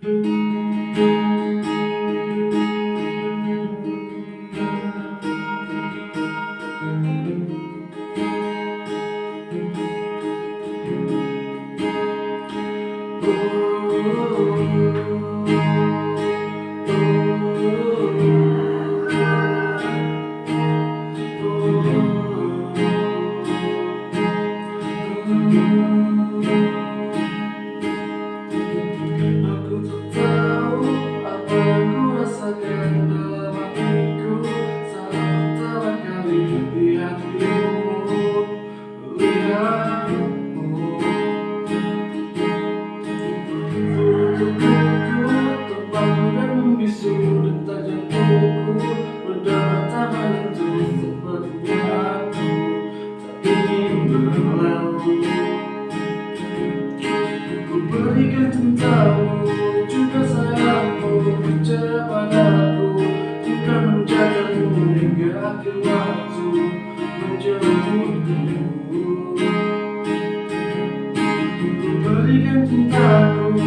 Oh. oh, oh. Berikan cintamu juga sayangmu padaku. Bukan menjagamu hingga akhir waktu menjemputmu Ku berikan cintamu